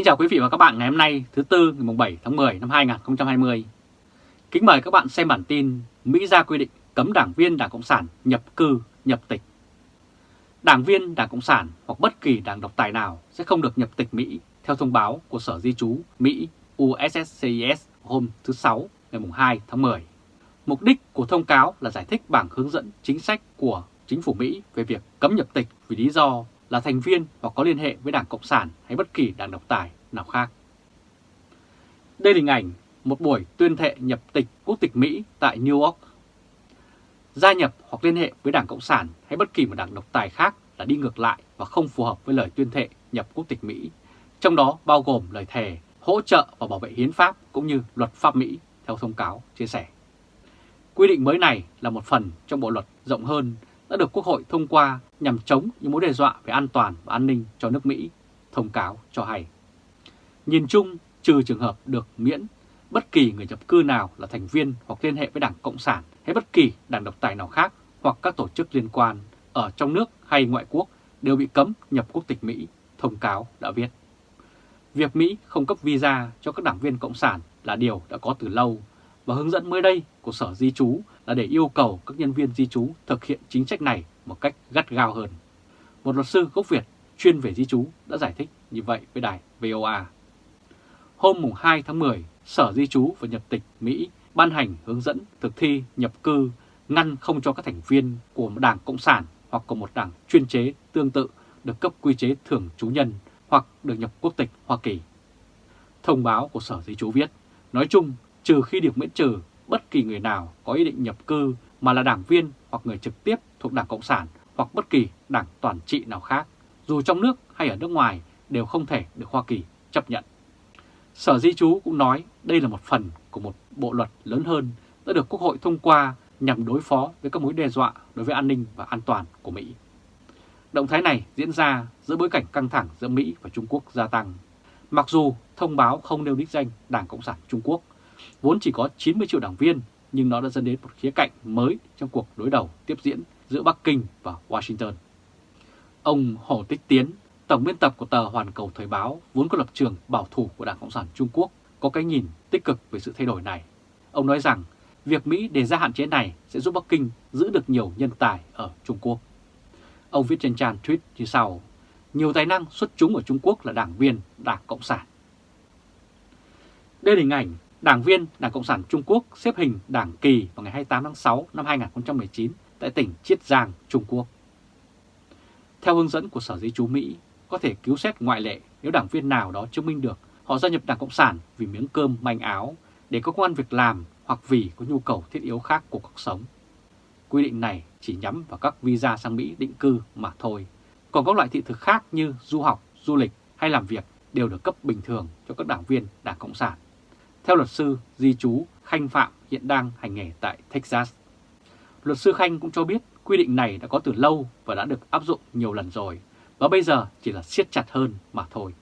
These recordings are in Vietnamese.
Kính chào quý vị và các bạn ngày hôm nay thứ Tư ngày 7 tháng 10 năm 2020. Kính mời các bạn xem bản tin Mỹ ra quy định cấm đảng viên Đảng Cộng sản nhập cư, nhập tịch. Đảng viên Đảng Cộng sản hoặc bất kỳ đảng độc tài nào sẽ không được nhập tịch Mỹ theo thông báo của Sở Di trú Mỹ USSCIS hôm thứ Sáu ngày 2 tháng 10. Mục đích của thông cáo là giải thích bảng hướng dẫn chính sách của chính phủ Mỹ về việc cấm nhập tịch vì lý do là thành viên hoặc có liên hệ với Đảng Cộng sản hay bất kỳ đảng độc tài nào khác. Đây là hình ảnh một buổi tuyên thệ nhập tịch quốc tịch Mỹ tại New York. Gia nhập hoặc liên hệ với Đảng Cộng sản hay bất kỳ một đảng độc tài khác là đi ngược lại và không phù hợp với lời tuyên thệ nhập quốc tịch Mỹ, trong đó bao gồm lời thề hỗ trợ và bảo vệ hiến pháp cũng như luật pháp Mỹ theo thông cáo chia sẻ. Quy định mới này là một phần trong bộ luật rộng hơn đã được Quốc hội thông qua nhằm chống những mối đe dọa về an toàn và an ninh cho nước Mỹ, thông cáo cho hay. Nhìn chung, trừ trường hợp được miễn, bất kỳ người nhập cư nào là thành viên hoặc liên hệ với Đảng Cộng sản hay bất kỳ đảng độc tài nào khác hoặc các tổ chức liên quan ở trong nước hay ngoại quốc đều bị cấm nhập quốc tịch Mỹ, thông cáo đã viết. Việc Mỹ không cấp visa cho các đảng viên Cộng sản là điều đã có từ lâu và hướng dẫn mới đây của Sở Di trú là để yêu cầu các nhân viên di trú thực hiện chính sách này một cách gắt gao hơn. Một luật sư gốc Việt chuyên về di trú đã giải thích như vậy với đài VOA. Hôm 2 tháng 10, Sở Di trú và Nhập tịch Mỹ ban hành hướng dẫn thực thi nhập cư ngăn không cho các thành viên của một đảng Cộng sản hoặc của một đảng chuyên chế tương tự được cấp quy chế thường trú nhân hoặc được nhập quốc tịch Hoa Kỳ. Thông báo của Sở Di trú viết, nói chung trừ khi được miễn trừ bất kỳ người nào có ý định nhập cư mà là đảng viên hoặc người trực tiếp thuộc Đảng Cộng sản hoặc bất kỳ đảng toàn trị nào khác, dù trong nước hay ở nước ngoài đều không thể được Hoa Kỳ chấp nhận. Sở Di trú cũng nói đây là một phần của một bộ luật lớn hơn đã được Quốc hội thông qua nhằm đối phó với các mối đe dọa đối với an ninh và an toàn của Mỹ. Động thái này diễn ra giữa bối cảnh căng thẳng giữa Mỹ và Trung Quốc gia tăng. Mặc dù thông báo không nêu đích danh Đảng Cộng sản Trung Quốc, vốn chỉ có 90 triệu đảng viên, nhưng nó đã dẫn đến một khía cạnh mới trong cuộc đối đầu tiếp diễn giữa Bắc Kinh và Washington. Ông Hồ Tích Tiến, tổng biên tập của tờ Hoàn Cầu Thời báo, vốn có lập trường bảo thủ của Đảng Cộng sản Trung Quốc, có cái nhìn tích cực về sự thay đổi này. Ông nói rằng việc Mỹ đề ra hạn chế này sẽ giúp Bắc Kinh giữ được nhiều nhân tài ở Trung Quốc. Ông viết trên trang tweet như sau, nhiều tài năng xuất chúng ở Trung Quốc là đảng viên Đảng Cộng sản. Đây là hình ảnh đảng viên Đảng Cộng sản Trung Quốc xếp hình đảng kỳ vào ngày 28 tháng 6 năm 2019 tại tỉnh Chiết Giang, Trung Quốc. Theo hướng dẫn của Sở Di trú Mỹ, có thể cứu xét ngoại lệ nếu đảng viên nào đó chứng minh được họ gia nhập Đảng Cộng sản vì miếng cơm manh áo, để có công an việc làm hoặc vì có nhu cầu thiết yếu khác của cuộc sống. Quy định này chỉ nhắm vào các visa sang Mỹ định cư mà thôi. Còn các loại thị thực khác như du học, du lịch hay làm việc đều được cấp bình thường cho các đảng viên Đảng Cộng sản. Theo luật sư di trú Khanh Phạm hiện đang hành nghề tại Texas. Luật sư Khanh cũng cho biết quy định này đã có từ lâu và đã được áp dụng nhiều lần rồi, và bây giờ chỉ là siết chặt hơn mà thôi.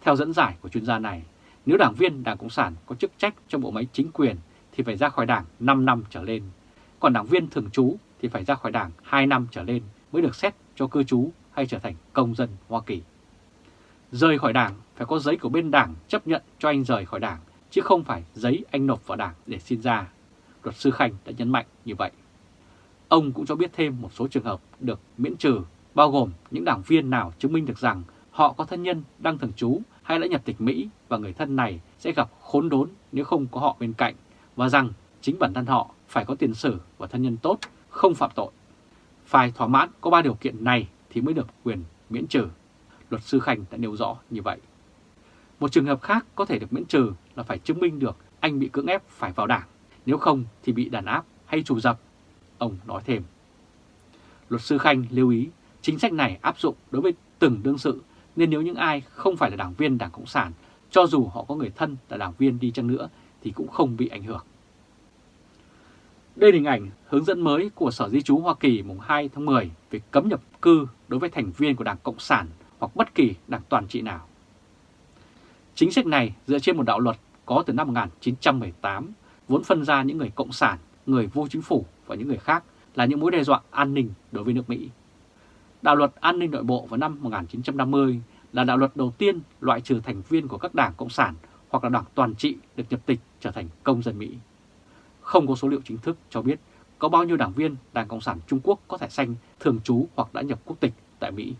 Theo dẫn giải của chuyên gia này, nếu đảng viên Đảng Cộng sản có chức trách trong bộ máy chính quyền thì phải ra khỏi đảng 5 năm trở lên, còn đảng viên thường trú thì phải ra khỏi đảng 2 năm trở lên mới được xét cho cư trú hay trở thành công dân Hoa Kỳ. Rời khỏi đảng phải có giấy của bên đảng chấp nhận cho anh rời khỏi đảng, chứ không phải giấy anh nộp vào đảng để xin ra. Luật sư Khanh đã nhấn mạnh như vậy. Ông cũng cho biết thêm một số trường hợp được miễn trừ, bao gồm những đảng viên nào chứng minh được rằng họ có thân nhân đang thường trú hay đã nhập tịch Mỹ và người thân này sẽ gặp khốn đốn nếu không có họ bên cạnh và rằng chính bản thân họ phải có tiền sử và thân nhân tốt, không phạm tội. Phải thỏa mãn có 3 điều kiện này thì mới được quyền miễn trừ. Luật sư Khanh đã nêu rõ như vậy. Một trường hợp khác có thể được miễn trừ là phải chứng minh được anh bị cưỡng ép phải vào đảng, nếu không thì bị đàn áp hay trù dập. Ông nói thêm. Luật sư Khanh lưu ý chính sách này áp dụng đối với từng đương sự nên nếu những ai không phải là đảng viên Đảng Cộng sản, cho dù họ có người thân là đảng viên đi chăng nữa thì cũng không bị ảnh hưởng. Đây là hình ảnh hướng dẫn mới của Sở Di trú Hoa Kỳ mùng 2 tháng 10 về cấm nhập cư đối với thành viên của Đảng Cộng sản hoặc bất kỳ đảng toàn trị nào. Chính sách này dựa trên một đạo luật có từ năm 1918, vốn phân ra những người cộng sản, người vô chính phủ và những người khác là những mối đe dọa an ninh đối với nước Mỹ. Đạo luật an ninh nội bộ vào năm 1950 là đạo luật đầu tiên loại trừ thành viên của các đảng Cộng sản hoặc là đảng toàn trị được nhập tịch trở thành công dân Mỹ. Không có số liệu chính thức cho biết có bao nhiêu đảng viên Đảng Cộng sản Trung Quốc có thẻ xanh thường trú hoặc đã nhập quốc tịch tại Mỹ.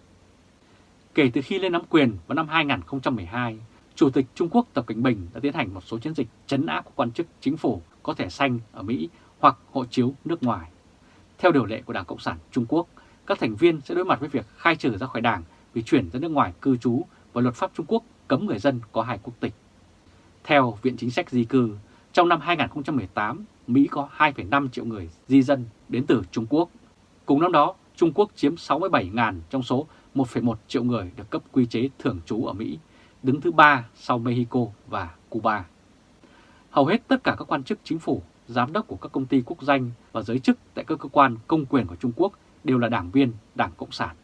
Kể từ khi lên nắm quyền vào năm 2012, Chủ tịch Trung Quốc Tập Cảnh Bình đã tiến hành một số chiến dịch chấn áp các quan chức chính phủ có thẻ xanh ở Mỹ hoặc hộ chiếu nước ngoài. Theo điều lệ của Đảng Cộng sản Trung Quốc, các thành viên sẽ đối mặt với việc khai trừ ra khỏi đảng vì chuyển ra nước ngoài cư trú và luật pháp Trung Quốc cấm người dân có hai quốc tịch. Theo Viện Chính sách Di cư, trong năm 2018, Mỹ có 2,5 triệu người di dân đến từ Trung Quốc. Cùng năm đó, Trung Quốc chiếm 67.000 trong số 1,1 triệu người được cấp quy chế thường trú ở Mỹ, đứng thứ ba sau Mexico và Cuba. Hầu hết tất cả các quan chức chính phủ, giám đốc của các công ty quốc danh và giới chức tại các cơ quan công quyền của Trung Quốc đều là đảng viên Đảng Cộng sản.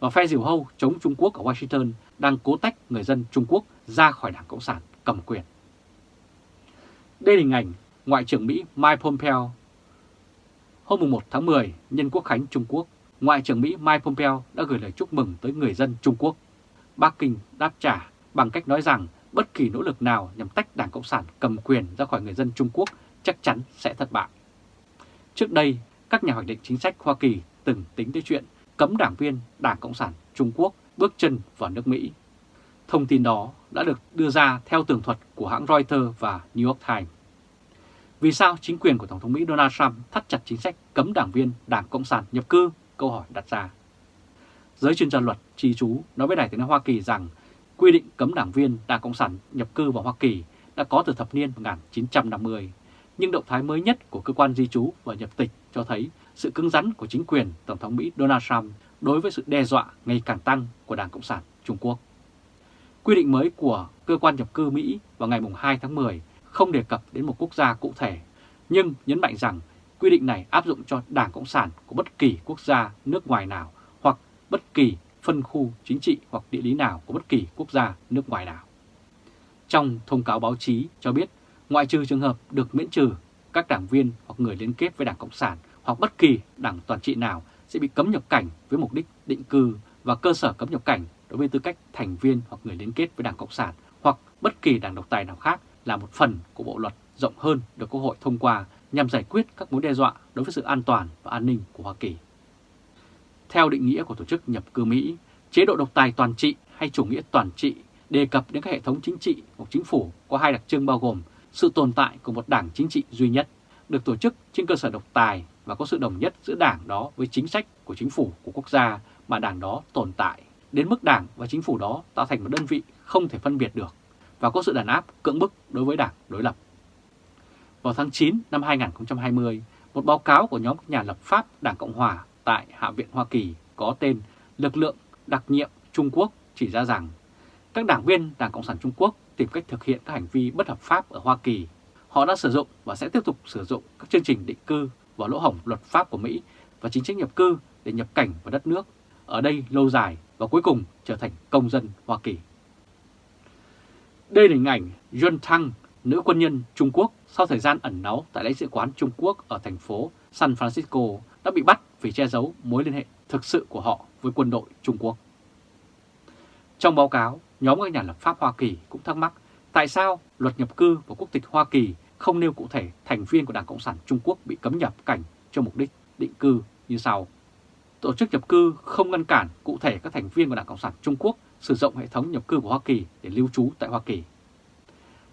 Và phe diều hâu chống Trung Quốc ở Washington đang cố tách người dân Trung Quốc ra khỏi Đảng Cộng sản cầm quyền. Đây là hình ảnh Ngoại trưởng Mỹ Mike Pompeo. Hôm 1 tháng 10, nhân quốc khánh Trung Quốc, Ngoại trưởng Mỹ Mike Pompeo đã gửi lời chúc mừng tới người dân Trung Quốc. Bắc Kinh đáp trả bằng cách nói rằng bất kỳ nỗ lực nào nhằm tách Đảng Cộng sản cầm quyền ra khỏi người dân Trung Quốc chắc chắn sẽ thất bại. Trước đây, các nhà hoạch định chính sách Hoa Kỳ từng tính tới chuyện cấm đảng viên Đảng Cộng sản Trung Quốc bước chân vào nước Mỹ. Thông tin đó đã được đưa ra theo tường thuật của hãng Reuters và New York Times. Vì sao chính quyền của Tổng thống Mỹ Donald Trump thắt chặt chính sách cấm đảng viên Đảng Cộng sản nhập cư? Câu hỏi đặt ra. Giới chuyên gia luật trì chú nói với Đài tiếng nói Hoa Kỳ rằng quy định cấm đảng viên Đảng Cộng sản nhập cư vào Hoa Kỳ đã có từ thập niên 1950, nhưng động thái mới nhất của cơ quan di trú và nhập tịch cho thấy sự cứng rắn của chính quyền Tổng thống Mỹ Donald Trump đối với sự đe dọa ngày càng tăng của Đảng Cộng sản Trung Quốc. Quy định mới của cơ quan nhập cư Mỹ vào ngày 2 tháng 10 không đề cập đến một quốc gia cụ thể, nhưng nhấn mạnh rằng quy định này áp dụng cho Đảng Cộng sản của bất kỳ quốc gia nước ngoài nào bất kỳ phân khu chính trị hoặc địa lý nào của bất kỳ quốc gia nước ngoài nào. Trong thông cáo báo chí cho biết, ngoại trừ trường hợp được miễn trừ, các đảng viên hoặc người liên kết với Đảng Cộng sản hoặc bất kỳ đảng toàn trị nào sẽ bị cấm nhập cảnh với mục đích định cư và cơ sở cấm nhập cảnh đối với tư cách thành viên hoặc người liên kết với Đảng Cộng sản hoặc bất kỳ đảng độc tài nào khác là một phần của bộ luật rộng hơn được Quốc hội thông qua nhằm giải quyết các mối đe dọa đối với sự an toàn và an ninh của Hoa Kỳ. Theo định nghĩa của Tổ chức Nhập cư Mỹ, chế độ độc tài toàn trị hay chủ nghĩa toàn trị đề cập đến các hệ thống chính trị của chính phủ có hai đặc trưng bao gồm sự tồn tại của một đảng chính trị duy nhất, được tổ chức trên cơ sở độc tài và có sự đồng nhất giữa đảng đó với chính sách của chính phủ của quốc gia mà đảng đó tồn tại, đến mức đảng và chính phủ đó tạo thành một đơn vị không thể phân biệt được và có sự đàn áp cưỡng bức đối với đảng đối lập. Vào tháng 9 năm 2020, một báo cáo của nhóm nhà lập pháp Đảng Cộng Hòa tại Hạ viện Hoa Kỳ có tên Lực lượng đặc nhiệm Trung Quốc chỉ ra rằng các đảng viên Đảng Cộng sản Trung Quốc tìm cách thực hiện các hành vi bất hợp pháp ở Hoa Kỳ. Họ đã sử dụng và sẽ tiếp tục sử dụng các chương trình định cư và lỗ hổng luật pháp của Mỹ và chính sách nhập cư để nhập cảnh vào đất nước, ở đây lâu dài và cuối cùng trở thành công dân Hoa Kỳ. Đây là hình ảnh Yuan Thăng, nữ quân nhân Trung Quốc sau thời gian ẩn náu tại lãnh sự quán Trung Quốc ở thành phố San Francisco đã bị bắt vì che giấu mối liên hệ thực sự của họ với quân đội Trung Quốc. Trong báo cáo, nhóm các nhà lập pháp Hoa Kỳ cũng thắc mắc tại sao luật nhập cư và quốc tịch Hoa Kỳ không nêu cụ thể thành viên của Đảng Cộng sản Trung Quốc bị cấm nhập cảnh cho mục đích định cư như sau. Tổ chức nhập cư không ngăn cản cụ thể các thành viên của Đảng Cộng sản Trung Quốc sử dụng hệ thống nhập cư của Hoa Kỳ để lưu trú tại Hoa Kỳ.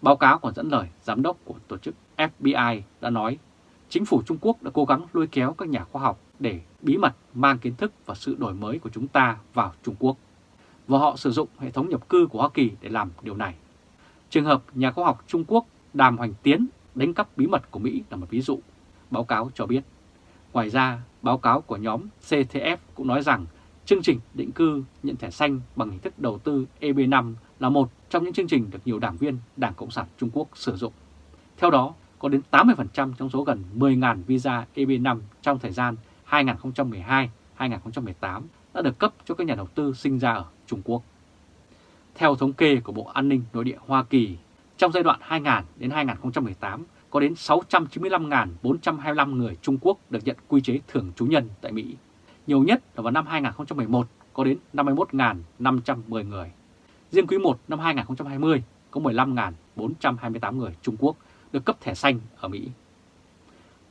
Báo cáo còn dẫn lời giám đốc của tổ chức FBI đã nói chính phủ Trung Quốc đã cố gắng lôi kéo các nhà khoa học để bí mật mang kiến thức và sự đổi mới của chúng ta vào Trung Quốc. Và họ sử dụng hệ thống nhập cư của Hoa Kỳ để làm điều này. Trường hợp nhà khoa học Trung Quốc Đàm Hoành Tiến đánh cắp bí mật của Mỹ là một ví dụ, báo cáo cho biết. Ngoài ra, báo cáo của nhóm CTF cũng nói rằng chương trình định cư nhận thẻ xanh bằng hình thức đầu tư EB5 là một trong những chương trình được nhiều đảng viên Đảng Cộng sản Trung Quốc sử dụng. Theo đó, có đến 80% trong số gần 10.000 visa EB5 trong thời gian 2012-2018 đã được cấp cho các nhà đầu tư sinh ra ở Trung Quốc. Theo thống kê của Bộ An ninh Nội địa Hoa Kỳ, trong giai đoạn 2000 đến 2018, có đến 695.425 người Trung Quốc được nhận quy chế thường trú nhân tại Mỹ. Nhiều nhất là vào năm 2011 có đến 51.510 người. Riêng quý 1 năm 2020 có 15.428 người Trung Quốc được cấp thẻ xanh ở Mỹ.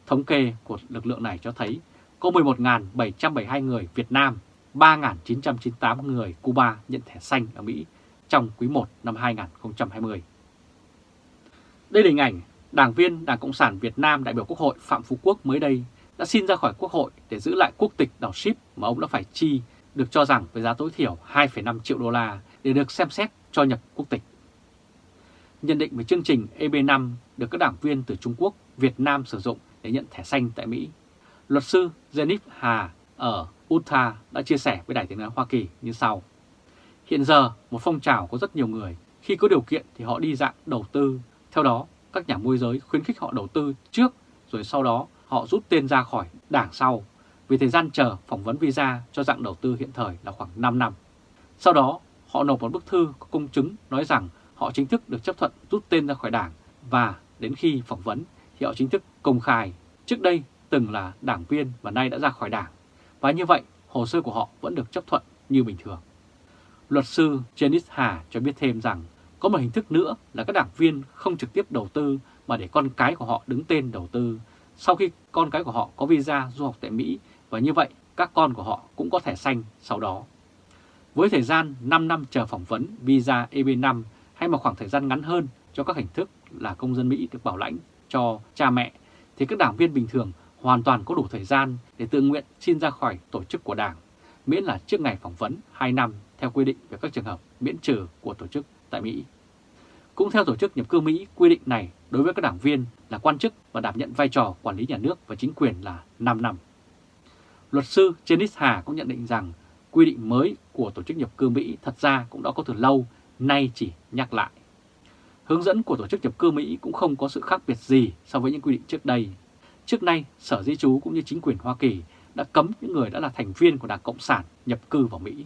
Thống kê của lực lượng này cho thấy có 11.772 người Việt Nam, 3.998 người Cuba nhận thẻ xanh ở Mỹ trong quý 1 năm 2020. Đây là hình ảnh đảng viên Đảng Cộng sản Việt Nam đại biểu Quốc hội Phạm Phú Quốc mới đây đã xin ra khỏi Quốc hội để giữ lại quốc tịch đảo ship mà ông đã phải chi được cho rằng với giá tối thiểu 2,5 triệu đô la để được xem xét cho nhập quốc tịch. Nhận định về chương trình EB5 được các đảng viên từ Trung Quốc, Việt Nam sử dụng để nhận thẻ xanh tại Mỹ, luật sư Jennifer Hà ở Utah đã chia sẻ với Đài tiếng nói Hoa Kỳ như sau. Hiện giờ, một phong trào có rất nhiều người, khi có điều kiện thì họ đi dạng đầu tư. Theo đó, các nhà môi giới khuyến khích họ đầu tư trước, rồi sau đó họ rút tên ra khỏi đảng sau, vì thời gian chờ phỏng vấn visa cho dạng đầu tư hiện thời là khoảng 5 năm. Sau đó, họ nộp một bức thư có công chứng nói rằng họ chính thức được chấp thuận rút tên ra khỏi đảng và đến khi phỏng vấn thì họ chính thức công khai trước đây từng là đảng viên và nay đã ra khỏi đảng. Và như vậy, hồ sơ của họ vẫn được chấp thuận như bình thường. Luật sư Janice Hà cho biết thêm rằng có một hình thức nữa là các đảng viên không trực tiếp đầu tư mà để con cái của họ đứng tên đầu tư sau khi con cái của họ có visa du học tại Mỹ và như vậy các con của họ cũng có thẻ xanh sau đó. Với thời gian 5 năm chờ phỏng vấn visa EB5 hay một khoảng thời gian ngắn hơn cho các hình thức là công dân Mỹ được bảo lãnh cho cha mẹ thì các đảng viên bình thường hoàn toàn có đủ thời gian để tự nguyện xin ra khỏi tổ chức của đảng, miễn là trước ngày phỏng vấn 2 năm theo quy định về các trường hợp miễn trừ của tổ chức tại Mỹ. Cũng theo Tổ chức Nhập cư Mỹ, quy định này đối với các đảng viên là quan chức và đảm nhận vai trò quản lý nhà nước và chính quyền là 5 năm. Luật sư Janice Hà cũng nhận định rằng quy định mới của Tổ chức Nhập cư Mỹ thật ra cũng đã có từ lâu, nay chỉ nhắc lại. Hướng dẫn của Tổ chức Nhập cư Mỹ cũng không có sự khác biệt gì so với những quy định trước đây. Trước nay, Sở Di trú cũng như chính quyền Hoa Kỳ đã cấm những người đã là thành viên của Đảng Cộng sản nhập cư vào Mỹ.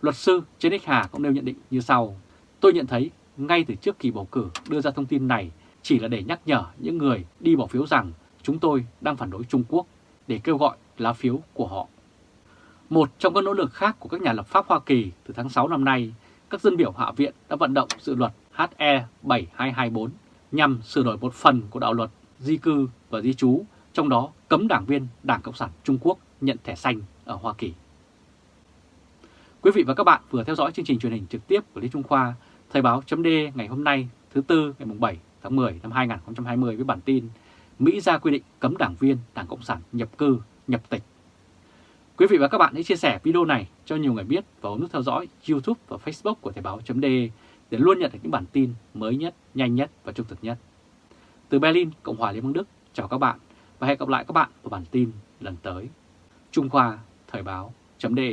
Luật sư Janice Hà cũng nêu nhận định như sau. Tôi nhận thấy ngay từ trước kỳ bầu cử đưa ra thông tin này chỉ là để nhắc nhở những người đi bỏ phiếu rằng chúng tôi đang phản đối Trung Quốc để kêu gọi lá phiếu của họ. Một trong các nỗ lực khác của các nhà lập pháp Hoa Kỳ từ tháng 6 năm nay, các dân biểu Hạ viện đã vận động dự luật HE 7224 nhằm sửa đổi một phần của đạo luật di cư và di trú, trong đó cấm đảng viên Đảng Cộng sản Trung Quốc nhận thẻ xanh ở Hoa Kỳ. Quý vị và các bạn vừa theo dõi chương trình truyền hình trực tiếp của Lý Trung Khoa, Thời báo chấm ngày hôm nay thứ Tư ngày 7 tháng 10 năm 2020 với bản tin Mỹ ra quy định cấm đảng viên Đảng Cộng sản nhập cư, nhập tịch. Quý vị và các bạn hãy chia sẻ video này cho nhiều người biết và ấn nút theo dõi YouTube và Facebook của Thời Báo .de để luôn nhận được những bản tin mới nhất, nhanh nhất và trung thực nhất. Từ Berlin, Cộng hòa Liên bang Đức, chào các bạn và hẹn gặp lại các bạn vào bản tin lần tới. Trung Khoa Thời Báo .de.